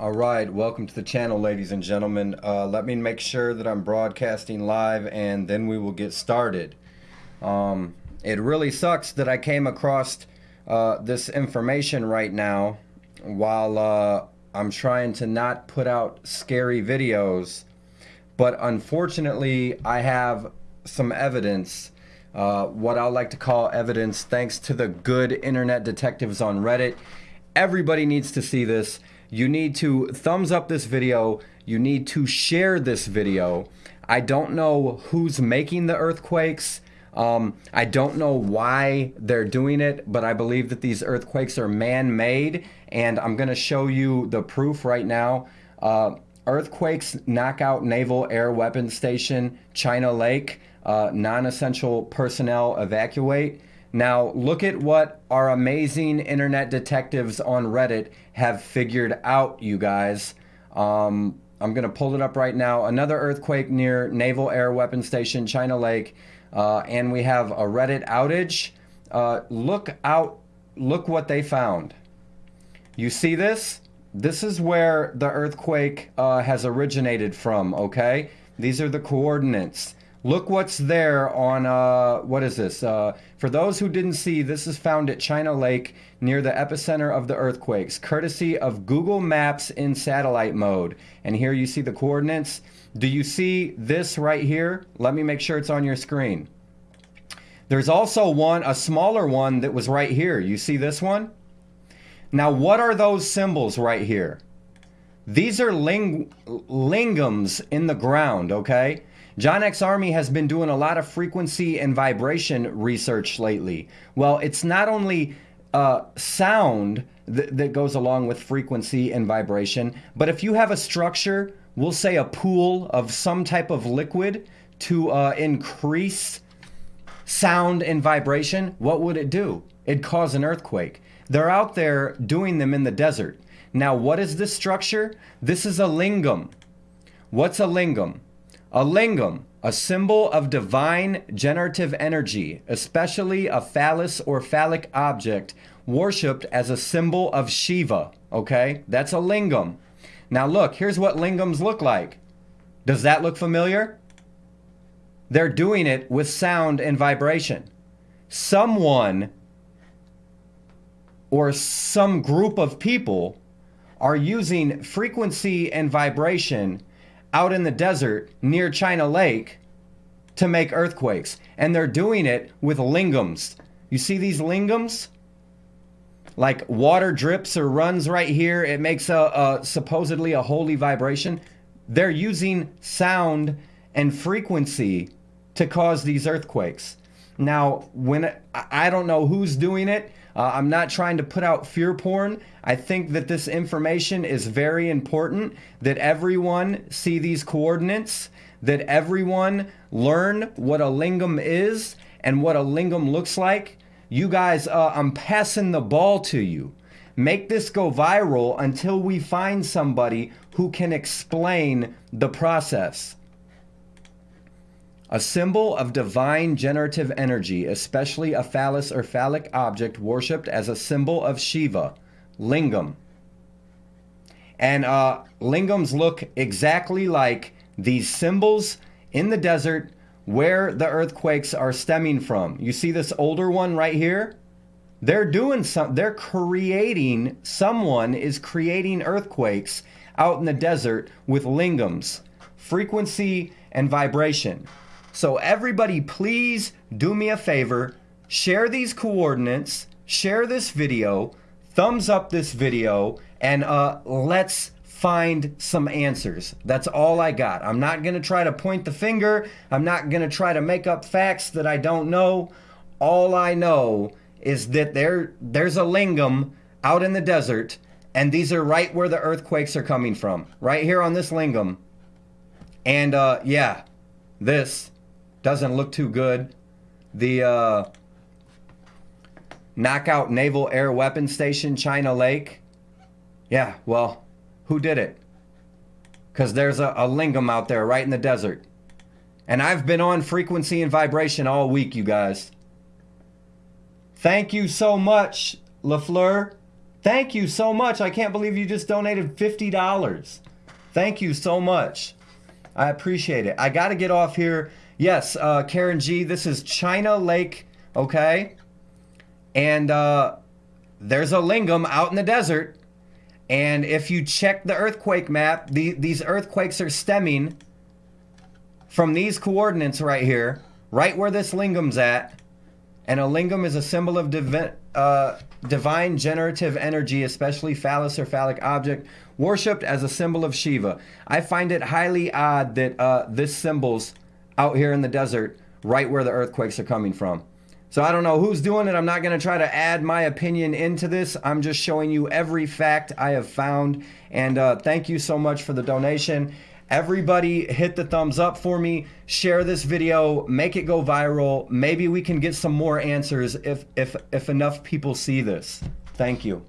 All right, welcome to the channel, ladies and gentlemen. Uh, let me make sure that I'm broadcasting live and then we will get started. Um, it really sucks that I came across uh, this information right now while uh, I'm trying to not put out scary videos. But unfortunately, I have some evidence, uh, what I like to call evidence, thanks to the good internet detectives on Reddit. Everybody needs to see this you need to thumbs up this video. You need to share this video. I don't know who's making the earthquakes. Um, I don't know why they're doing it, but I believe that these earthquakes are man-made, and I'm going to show you the proof right now. Uh, earthquakes knock out Naval Air Weapons Station, China Lake. Uh, non-essential personnel evacuate. Now, look at what our amazing internet detectives on Reddit have figured out, you guys. Um, I'm going to pull it up right now. Another earthquake near Naval Air Weapon Station, China Lake. Uh, and we have a Reddit outage. Uh, look out, look what they found. You see this? This is where the earthquake uh, has originated from, okay? These are the coordinates. Look what's there on, uh, what is this? Uh, for those who didn't see, this is found at China Lake near the epicenter of the earthquakes, courtesy of Google Maps in satellite mode. And here you see the coordinates. Do you see this right here? Let me make sure it's on your screen. There's also one, a smaller one that was right here. You see this one? Now, what are those symbols right here? These are ling lingams in the ground, okay? John X Army has been doing a lot of frequency and vibration research lately. Well, it's not only uh, sound th that goes along with frequency and vibration, but if you have a structure, we'll say a pool of some type of liquid to uh, increase sound and vibration, what would it do? It'd cause an earthquake. They're out there doing them in the desert. Now, what is this structure? This is a lingam. What's a lingam? A lingam, a symbol of divine generative energy, especially a phallus or phallic object worshipped as a symbol of Shiva. Okay, that's a lingam. Now look, here's what lingams look like. Does that look familiar? They're doing it with sound and vibration. Someone or some group of people are using frequency and vibration out in the desert near China Lake to make earthquakes. And they're doing it with lingams. You see these lingams? Like water drips or runs right here. It makes a, a supposedly a holy vibration. They're using sound and frequency to cause these earthquakes. Now, when I don't know who's doing it, uh, I'm not trying to put out fear porn. I think that this information is very important, that everyone see these coordinates, that everyone learn what a lingam is and what a lingam looks like. You guys, uh, I'm passing the ball to you. Make this go viral until we find somebody who can explain the process. A symbol of divine generative energy, especially a phallus or phallic object worshipped as a symbol of Shiva, lingam. And uh, lingams look exactly like these symbols in the desert where the earthquakes are stemming from. You see this older one right here? They're doing some, they're creating, someone is creating earthquakes out in the desert with lingams, frequency and vibration. So everybody please do me a favor, share these coordinates, share this video, thumbs up this video, and uh, let's find some answers. That's all I got. I'm not going to try to point the finger. I'm not going to try to make up facts that I don't know. All I know is that there there's a lingam out in the desert and these are right where the earthquakes are coming from. Right here on this lingam. And uh, yeah, this doesn't look too good. The uh, Knockout Naval Air Weapons Station, China Lake. Yeah, well, who did it? Because there's a, a lingam out there right in the desert. And I've been on frequency and vibration all week, you guys. Thank you so much, LaFleur. Thank you so much. I can't believe you just donated $50. Thank you so much. I appreciate it. I got to get off here. Yes, uh, Karen G, this is China Lake, okay? And uh, there's a lingam out in the desert. And if you check the earthquake map, the, these earthquakes are stemming from these coordinates right here, right where this lingam's at. And a lingam is a symbol of divi- uh, divine generative energy, especially phallus or phallic object, worshipped as a symbol of Shiva. I find it highly odd that uh, this symbol's out here in the desert, right where the earthquakes are coming from. So I don't know who's doing it. I'm not going to try to add my opinion into this. I'm just showing you every fact I have found. And uh, thank you so much for the donation. Everybody hit the thumbs up for me. Share this video. Make it go viral. Maybe we can get some more answers if, if, if enough people see this. Thank you.